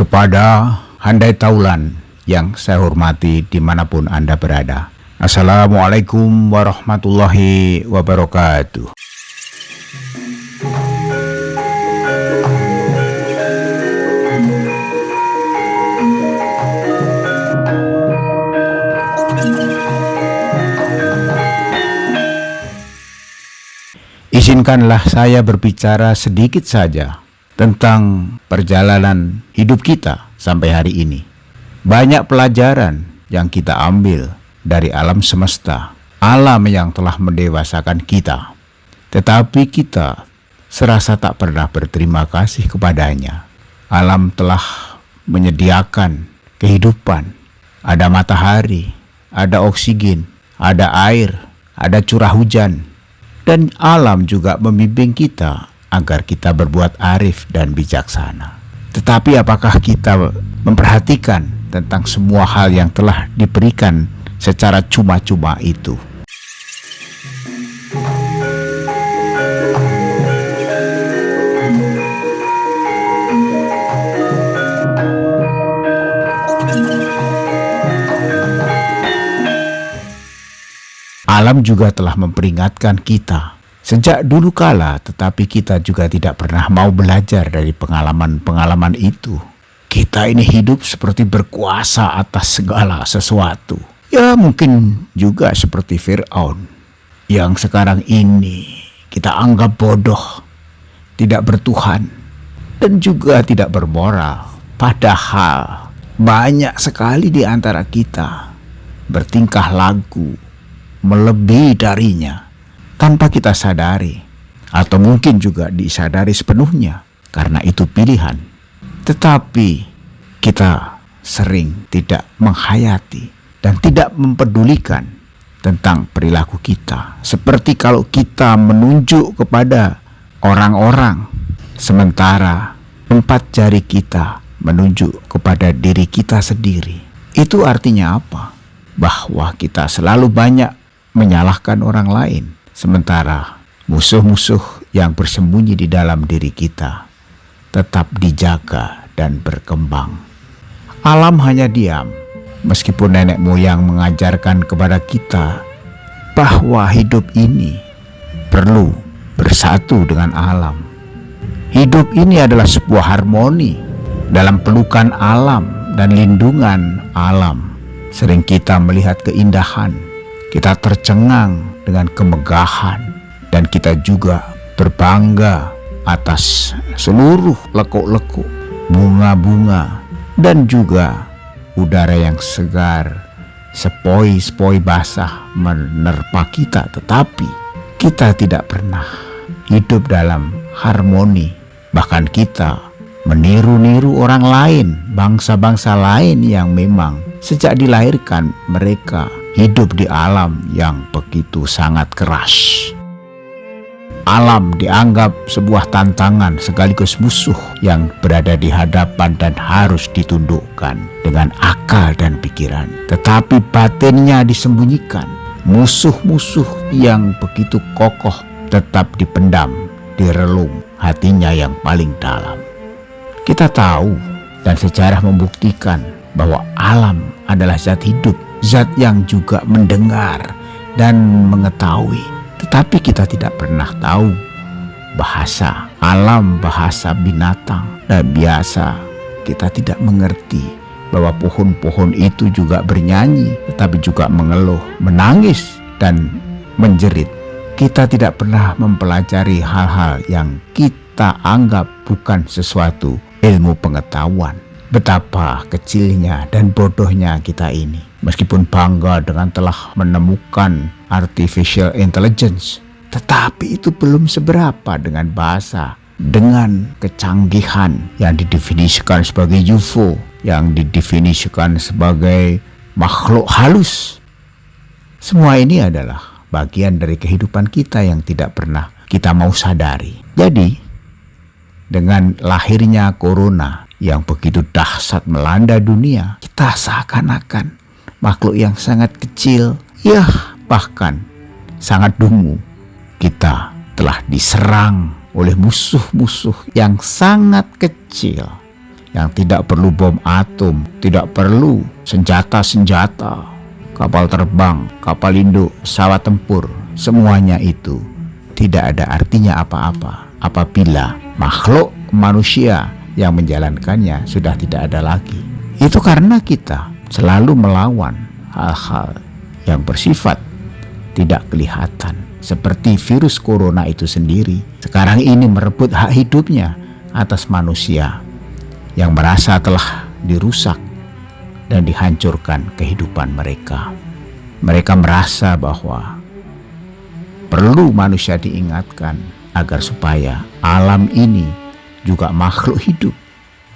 kepada Handai Taulan yang saya hormati di mana pun Anda berada. Assalamualaikum warahmatullahi wabarakatuh. Izinkanlah saya berbicara sedikit saja tentang perjalanan hidup kita sampai hari ini. Banyak pelajaran yang kita ambil dari alam semesta, alam yang telah mendewasakan kita. Tetapi kita serasa tak pernah berterima kasih kepadanya. Alam telah menyediakan kehidupan. Ada matahari, ada oksigen, ada air, ada curah hujan, dan alam juga membimbing kita agar kita berbuat arif dan bijaksana. Tetapi apakah kita memperhatikan tentang semua hal yang telah diberikan secara cuma-cuma itu? Alam juga telah memperingatkan kita Sejak dulu kala, tetapi kita juga tidak pernah mau belajar dari pengalaman-pengalaman itu. Kita ini hidup seperti berkuasa atas segala sesuatu. Ya mungkin juga seperti Fir'aun. Yang sekarang ini kita anggap bodoh, tidak bertuhan, dan juga tidak bermoral. Padahal banyak sekali di antara kita bertingkah lagu melebihi darinya tanpa kita sadari, atau mungkin juga disadari sepenuhnya, karena itu pilihan. Tetapi kita sering tidak menghayati dan tidak mempedulikan tentang perilaku kita, seperti kalau kita menunjuk kepada orang-orang, sementara empat jari kita menunjuk kepada diri kita sendiri. Itu artinya apa? Bahwa kita selalu banyak menyalahkan orang lain Sementara musuh-musuh yang bersembunyi di dalam diri kita tetap dijaga dan berkembang. Alam hanya diam, meskipun nenek moyang mengajarkan kepada kita bahwa hidup ini perlu bersatu dengan alam. Hidup ini adalah sebuah harmoni dalam pelukan alam dan lindungan alam. Sering kita melihat keindahan, kita tercengang dengan kemegahan dan kita juga berbangga atas seluruh lekuk-lekuk, bunga-bunga dan juga udara yang segar, sepoi-sepoi basah menerpa kita. Tetapi kita tidak pernah hidup dalam harmoni. Bahkan kita meniru-niru orang lain, bangsa-bangsa lain yang memang sejak dilahirkan mereka hidup di alam yang begitu sangat keras. Alam dianggap sebuah tantangan sekaligus musuh yang berada di hadapan dan harus ditundukkan dengan akal dan pikiran. Tetapi batinnya disembunyikan. Musuh-musuh yang begitu kokoh tetap dipendam, direlung hatinya yang paling dalam. Kita tahu dan sejarah membuktikan bahwa alam adalah zat hidup zat yang juga mendengar dan mengetahui. Tetapi kita tidak pernah tahu bahasa alam, bahasa binatang. Dan biasa kita tidak mengerti bahwa pohon-pohon itu juga bernyanyi, tetapi juga mengeluh, menangis, dan menjerit. Kita tidak pernah mempelajari hal-hal yang kita anggap bukan sesuatu ilmu pengetahuan. Betapa kecilnya dan bodohnya kita ini. Meskipun bangga dengan telah menemukan artificial intelligence, tetapi itu belum seberapa dengan bahasa, dengan kecanggihan yang didefinisikan sebagai UFO, yang didefinisikan sebagai makhluk halus. Semua ini adalah bagian dari kehidupan kita yang tidak pernah kita mau sadari. Jadi, dengan lahirnya corona yang begitu dahsyat melanda dunia, kita seakan-akan makhluk yang sangat kecil, ya bahkan sangat dungu. Kita telah diserang oleh musuh-musuh yang sangat kecil, yang tidak perlu bom atom, tidak perlu senjata-senjata, kapal terbang, kapal induk, pesawat tempur, semuanya itu tidak ada artinya apa-apa apabila makhluk manusia yang menjalankannya sudah tidak ada lagi. Itu karena kita selalu melawan hal-hal yang bersifat tidak kelihatan seperti virus corona itu sendiri sekarang ini merebut hak hidupnya atas manusia yang merasa telah dirusak dan dihancurkan kehidupan mereka. Mereka merasa bahwa perlu manusia diingatkan agar supaya alam ini juga makhluk hidup.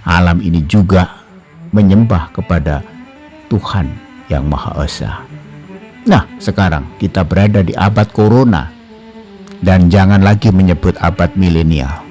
Alam ini juga menyembah kepada Tuhan yang Maha Esa. Nah, sekarang kita berada di abad corona dan jangan lagi menyebut abad milenial.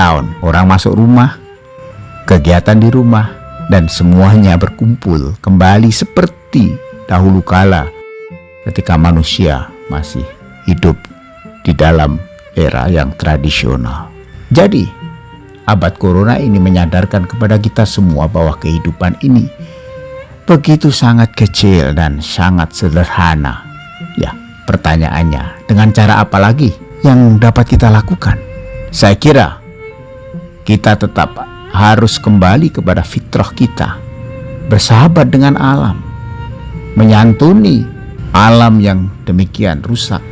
Lockdown, orang masuk rumah, kegiatan di rumah, dan semuanya berkumpul kembali seperti dahulu kala ketika manusia masih hidup di dalam era yang tradisional. Jadi, abad corona ini menyadarkan kepada kita semua bahwa kehidupan ini begitu sangat kecil dan sangat sederhana. Ya, pertanyaannya, dengan cara apa lagi? yang dapat kita lakukan? Saya kira kita tetap harus kembali kepada fitrah kita, bersahabat dengan alam, menyantuni alam yang demikian rusak,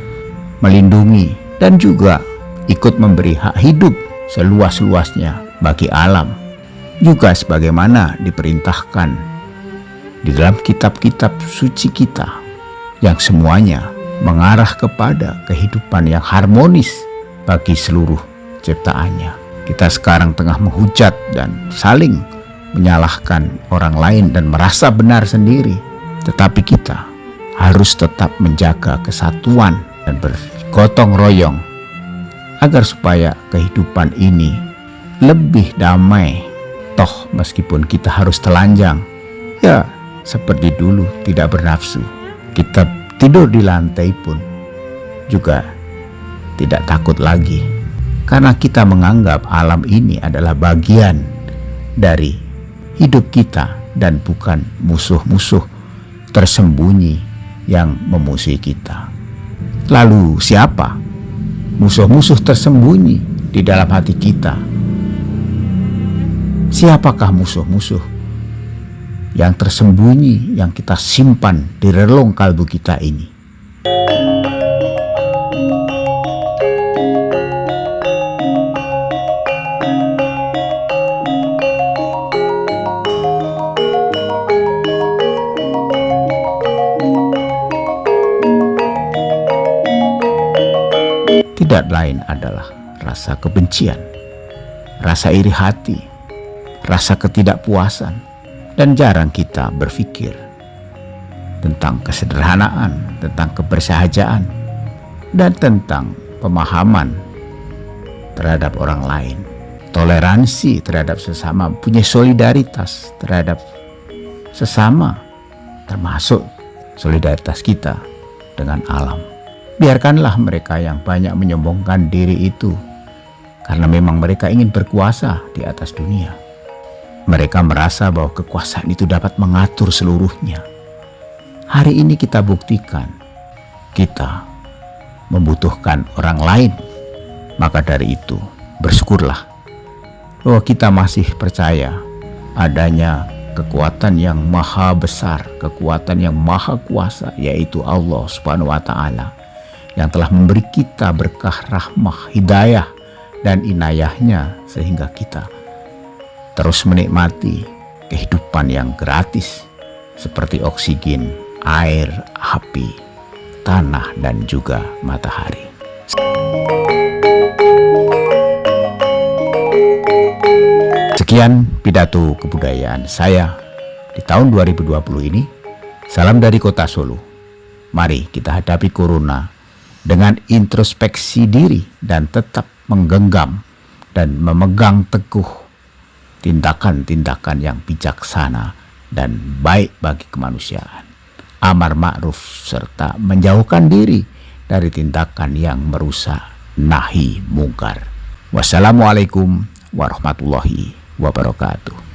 melindungi dan juga ikut memberi hak hidup seluas-luasnya bagi alam. Juga sebagaimana diperintahkan di dalam kitab-kitab suci kita yang semuanya mengarah kepada kehidupan yang harmonis bagi seluruh ciptaannya. Kita sekarang tengah menghujat dan saling menyalahkan orang lain dan merasa benar sendiri. Tetapi kita harus tetap menjaga kesatuan dan bergotong royong agar supaya kehidupan ini lebih damai. Toh meskipun kita harus telanjang, ya seperti dulu tidak bernafsu. Kita tidur di lantai pun juga tidak takut lagi karena kita menganggap alam ini adalah bagian dari hidup kita dan bukan musuh-musuh tersembunyi yang memusuhi kita. Lalu siapa musuh-musuh tersembunyi di dalam hati kita? Siapakah musuh-musuh yang tersembunyi yang kita simpan di relung kalbu kita ini. Lain adalah rasa kebencian, rasa iri hati, rasa ketidakpuasan, dan jarang kita berpikir tentang kesederhanaan, tentang kebersahajaan, dan tentang pemahaman terhadap orang lain. Toleransi terhadap sesama, punya solidaritas terhadap sesama, termasuk solidaritas kita dengan alam. Biarkanlah mereka yang banyak menyombongkan diri itu karena memang mereka ingin berkuasa di atas dunia. Mereka merasa bahwa kekuasaan itu dapat mengatur seluruhnya. Hari ini kita buktikan kita membutuhkan orang lain. Maka dari itu bersyukurlah bahwa kita masih percaya adanya kekuatan yang maha besar, kekuatan yang maha kuasa yaitu Allah Subhanahu wa taala yang telah memberi kita berkah rahmah, hidayah, dan inayahnya sehingga kita terus menikmati kehidupan yang gratis seperti oksigen, air, api, tanah, dan juga matahari. Sekian pidato kebudayaan saya di tahun 2020 ini. Salam dari kota Solo. Mari kita hadapi corona dengan introspeksi diri dan tetap menggenggam dan memegang teguh tindakan-tindakan yang bijaksana dan baik bagi kemanusiaan. Amar ma'ruf serta menjauhkan diri dari tindakan yang merusak nahi mungkar. Wassalamualaikum warahmatullahi wabarakatuh.